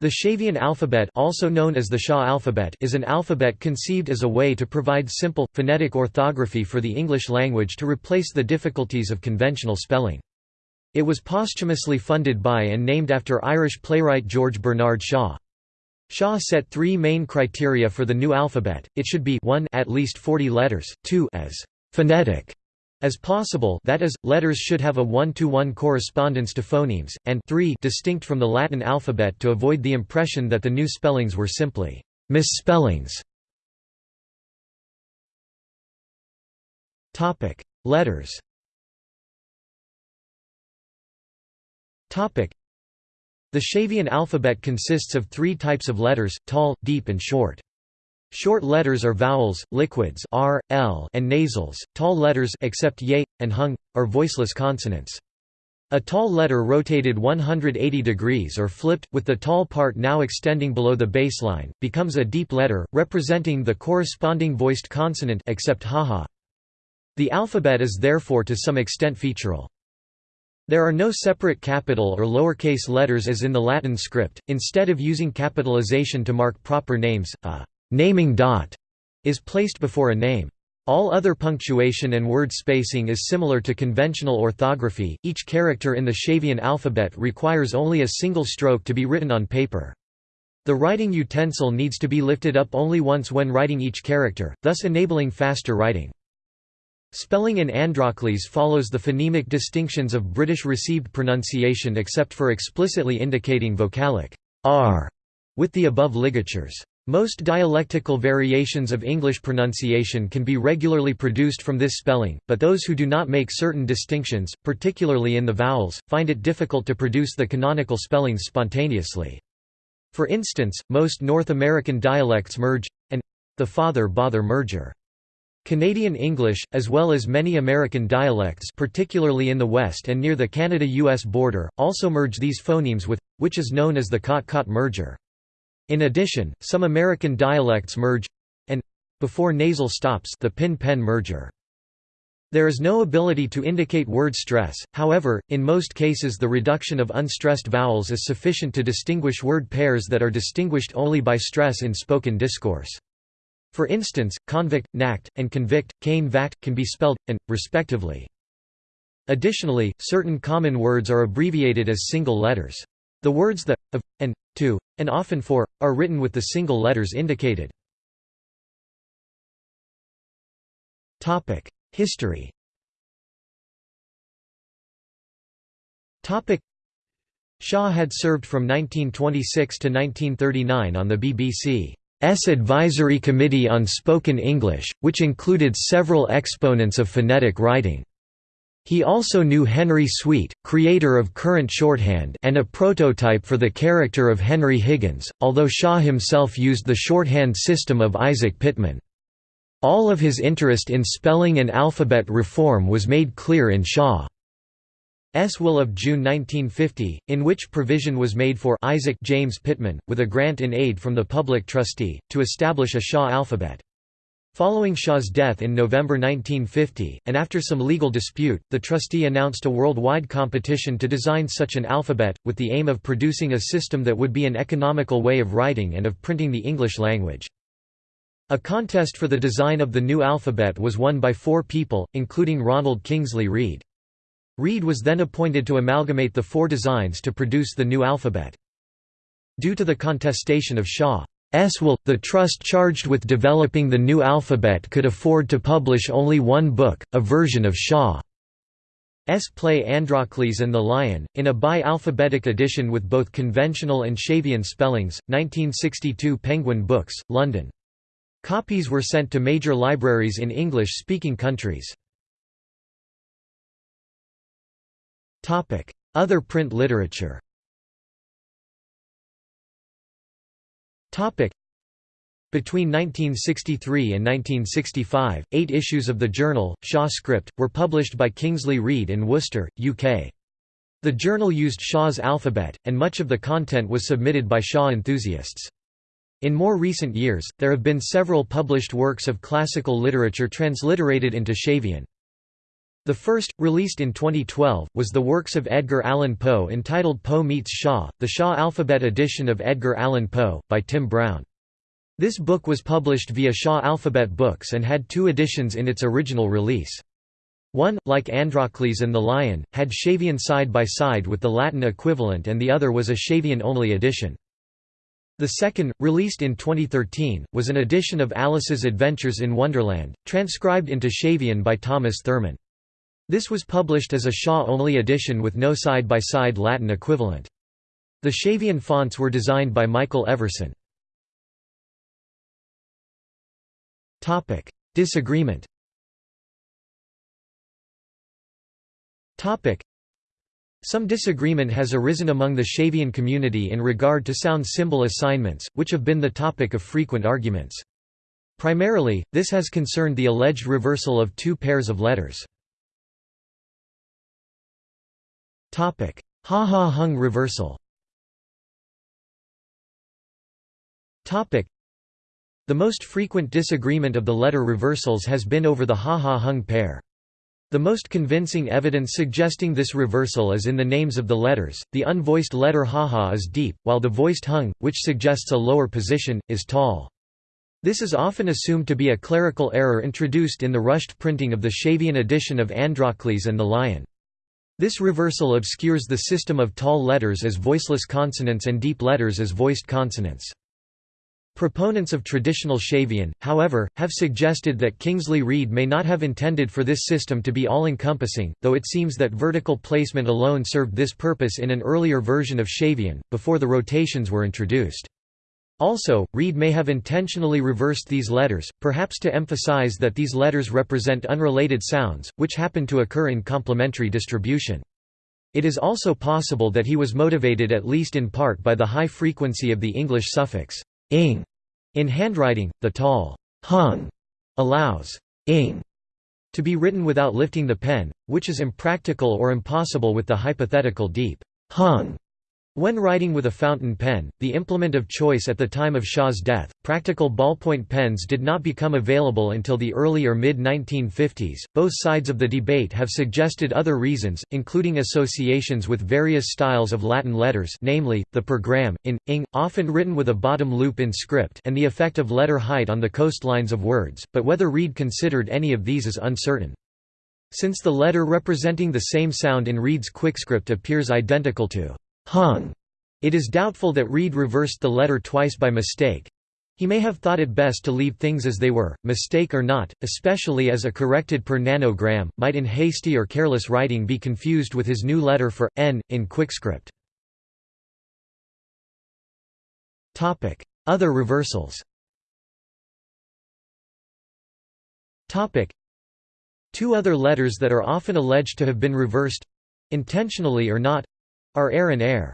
The Shavian alphabet also known as the Shaw alphabet is an alphabet conceived as a way to provide simple, phonetic orthography for the English language to replace the difficulties of conventional spelling. It was posthumously funded by and named after Irish playwright George Bernard Shaw. Shaw set three main criteria for the new alphabet, it should be 1 at least 40 letters, 2 as «phonetic» as possible that is, letters should have a one-to-one -one correspondence to phonemes, and 3 distinct from the Latin alphabet to avoid the impression that the new spellings were simply misspellings. letters The Shavian alphabet consists of three types of letters, tall, deep and short. Short letters are vowels, liquids r, l, and nasals. Tall letters except y and hung are voiceless consonants. A tall letter rotated 180 degrees or flipped, with the tall part now extending below the baseline, becomes a deep letter, representing the corresponding voiced consonant except haha. The alphabet is therefore to some extent featural. There are no separate capital or lowercase letters as in the Latin script, instead of using capitalization to mark proper names, a naming dot is placed before a name. All other punctuation and word spacing is similar to conventional orthography. Each character in the Shavian alphabet requires only a single stroke to be written on paper. The writing utensil needs to be lifted up only once when writing each character, thus enabling faster writing. Spelling in Androcles follows the phonemic distinctions of British received pronunciation except for explicitly indicating vocalic r with the above ligatures. Most dialectical variations of English pronunciation can be regularly produced from this spelling, but those who do not make certain distinctions, particularly in the vowels, find it difficult to produce the canonical spellings spontaneously. For instance, most North American dialects merge, and the father-bother merger. Canadian English, as well as many American dialects particularly in the West and near the Canada-US border, also merge these phonemes with, which is known as the cot-caught merger. In addition, some American dialects merge and before nasal stops the pin-pen merger. There is no ability to indicate word stress, however, in most cases the reduction of unstressed vowels is sufficient to distinguish word pairs that are distinguished only by stress in spoken discourse. For instance, convict, nact, and convict, cane vact, can be spelled, and, respectively. Additionally, certain common words are abbreviated as single letters. The words the, of, and, to, and often for, are written with the single letters indicated. History Shaw had served from 1926 to 1939 on the BBC's Advisory Committee on Spoken English, which included several exponents of phonetic writing. He also knew Henry Sweet, creator of current shorthand and a prototype for the character of Henry Higgins, although Shaw himself used the shorthand system of Isaac Pitman. All of his interest in spelling and alphabet reform was made clear in Shaw's will of June 1950, in which provision was made for Isaac James Pitman, with a grant in aid from the public trustee, to establish a Shaw alphabet. Following Shaw's death in November 1950, and after some legal dispute, the trustee announced a worldwide competition to design such an alphabet, with the aim of producing a system that would be an economical way of writing and of printing the English language. A contest for the design of the new alphabet was won by four people, including Ronald Kingsley Read. Read was then appointed to amalgamate the four designs to produce the new alphabet. Due to the contestation of Shaw S will, the trust charged with developing the new alphabet could afford to publish only one book, a version of Shaw's play Androcles and the Lion, in a bi-alphabetic edition with both conventional and Shavian spellings, 1962 Penguin Books, London. Copies were sent to major libraries in English-speaking countries. Other print literature Between 1963 and 1965, eight issues of the journal, Shaw Script, were published by Kingsley Read in Worcester, UK. The journal used Shaw's alphabet, and much of the content was submitted by Shaw enthusiasts. In more recent years, there have been several published works of classical literature transliterated into Shavian. The first, released in 2012, was the works of Edgar Allan Poe entitled Poe Meets Shaw, the Shaw Alphabet edition of Edgar Allan Poe, by Tim Brown. This book was published via Shaw Alphabet Books and had two editions in its original release. One, like Androcles and the Lion, had Shavian side by side with the Latin equivalent and the other was a Shavian-only edition. The second, released in 2013, was an edition of Alice's Adventures in Wonderland, transcribed into Shavian by Thomas Thurman. This was published as a Shaw-only edition with no side-by-side -side Latin equivalent. The Shavian fonts were designed by Michael Everson. Disagreement Some disagreement has arisen among the Shavian community in regard to sound symbol assignments, which have been the topic of frequent arguments. Primarily, this has concerned the alleged reversal of two pairs of letters. Ha-ha-hung reversal The most frequent disagreement of the letter reversals has been over the ha-ha-hung pair. The most convincing evidence suggesting this reversal is in the names of the letters. The unvoiced letter ha-ha is deep, while the voiced hung, which suggests a lower position, is tall. This is often assumed to be a clerical error introduced in the rushed printing of the Shavian edition of Androcles and the Lion. This reversal obscures the system of tall letters as voiceless consonants and deep letters as voiced consonants. Proponents of traditional Shavian, however, have suggested that Kingsley Read may not have intended for this system to be all-encompassing, though it seems that vertical placement alone served this purpose in an earlier version of Shavian, before the rotations were introduced. Also, Read may have intentionally reversed these letters, perhaps to emphasize that these letters represent unrelated sounds, which happen to occur in complementary distribution. It is also possible that he was motivated at least in part by the high frequency of the English suffix ing in handwriting. The tall hung allows ing to be written without lifting the pen, which is impractical or impossible with the hypothetical deep hung when writing with a fountain pen, the implement of choice at the time of Shaw's death, practical ballpoint pens did not become available until the early or mid 1950s. Both sides of the debate have suggested other reasons, including associations with various styles of Latin letters, namely, the pergram, in, ing, often written with a bottom loop in script, and the effect of letter height on the coastlines of words, but whether Read considered any of these is uncertain. Since the letter representing the same sound in Read's quickscript appears identical to hung. It is doubtful that Read reversed the letter twice by mistake. He may have thought it best to leave things as they were, mistake or not, especially as a corrected per nanogram, might in hasty or careless writing be confused with his new letter for, n, in QuickScript. Other reversals Two other letters that are often alleged to have been reversed—intentionally or not, are air and air.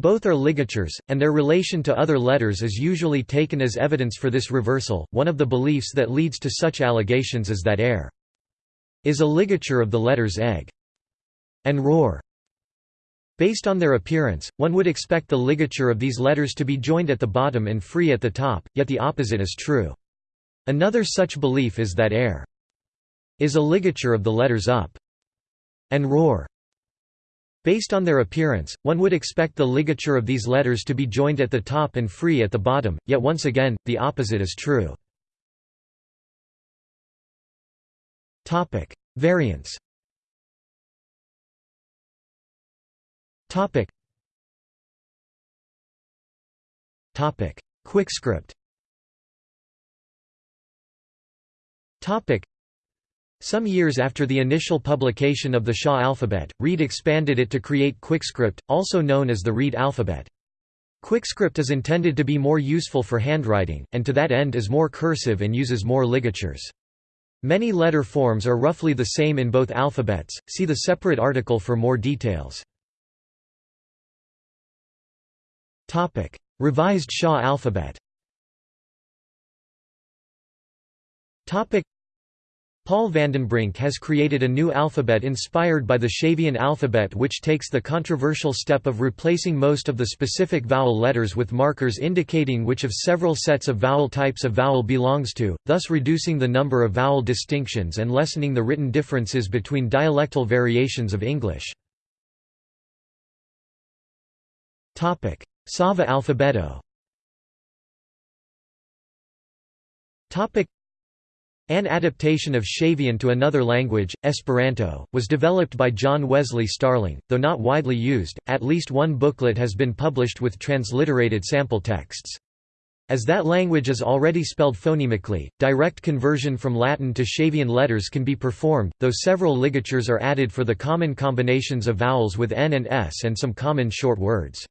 Both are ligatures, and their relation to other letters is usually taken as evidence for this reversal. One of the beliefs that leads to such allegations is that air is a ligature of the letters egg and roar. Based on their appearance, one would expect the ligature of these letters to be joined at the bottom and free at the top, yet the opposite is true. Another such belief is that air is a ligature of the letters up and roar. Based on their appearance, one would expect the ligature of these letters to be joined at the top and free at the bottom, yet once again, the opposite is true. Variants QuickScript some years after the initial publication of the Shaw alphabet, Read expanded it to create QuickScript, also known as the Read alphabet. QuickScript is intended to be more useful for handwriting, and to that end is more cursive and uses more ligatures. Many letter forms are roughly the same in both alphabets, see the separate article for more details. Revised Shaw alphabet Paul Vandenbrink has created a new alphabet inspired by the Shavian alphabet which takes the controversial step of replacing most of the specific vowel letters with markers indicating which of several sets of vowel types a vowel belongs to, thus reducing the number of vowel distinctions and lessening the written differences between dialectal variations of English. Sava alphabeto an adaptation of Shavian to another language, Esperanto, was developed by John Wesley Starling, though not widely used. At least one booklet has been published with transliterated sample texts. As that language is already spelled phonemically, direct conversion from Latin to Shavian letters can be performed, though several ligatures are added for the common combinations of vowels with n and s and some common short words.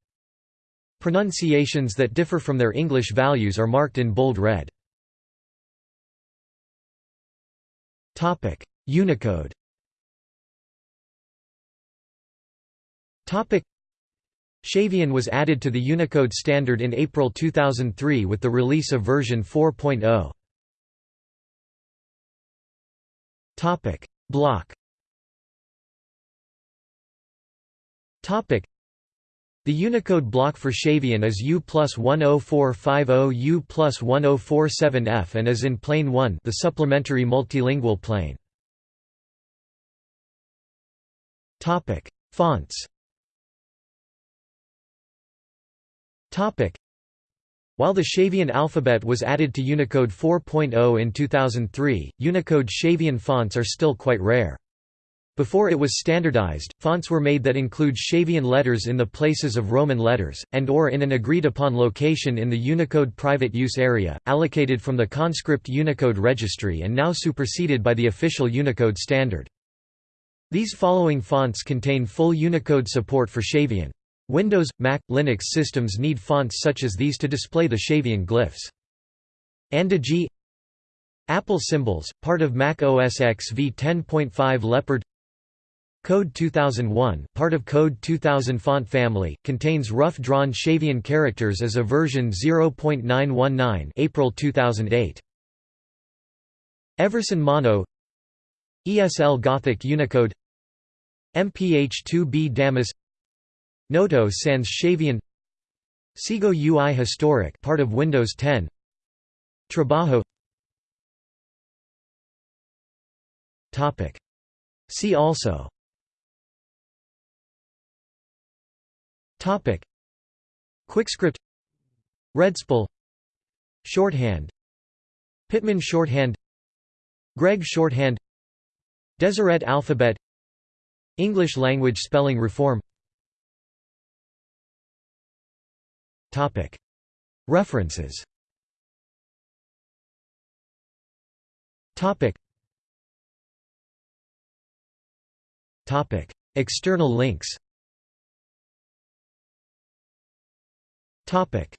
Pronunciations that differ from their English values are marked in bold red. Unicode. Topic: Shavian was added to the Unicode standard in April 2003 with the release of version 4.0. Topic: Block. Topic: The Unicode block for Shavian is U plus 10450 U plus 1047F and is in Plane 1 the supplementary multilingual plane. Fonts While the Shavian alphabet was added to Unicode 4.0 in 2003, Unicode Shavian fonts are still quite rare. Before it was standardized, fonts were made that include Shavian letters in the places of Roman letters, and or in an agreed-upon location in the Unicode private use area, allocated from the conscript Unicode registry and now superseded by the official Unicode standard. These following fonts contain full Unicode support for Shavian. Windows, Mac, Linux systems need fonts such as these to display the Shavian glyphs. Andagii Apple symbols, part of Mac OS X v10.5 Leopard Code 2001, part of Code 2000 font family, contains rough-drawn Shavian characters as a version 0.919 April 2008. Everson Mono ESL Gothic Unicode MPH2B Damase Noto Sans Shavian Segoe UI Historic part of Windows 10 Trabajo. Topic. See also Topic. QuickScript. Redspol Shorthand. Pitman shorthand. Gregg shorthand. Deseret alphabet. English language spelling reform. Topic. References. Topic. Topic. External links Topic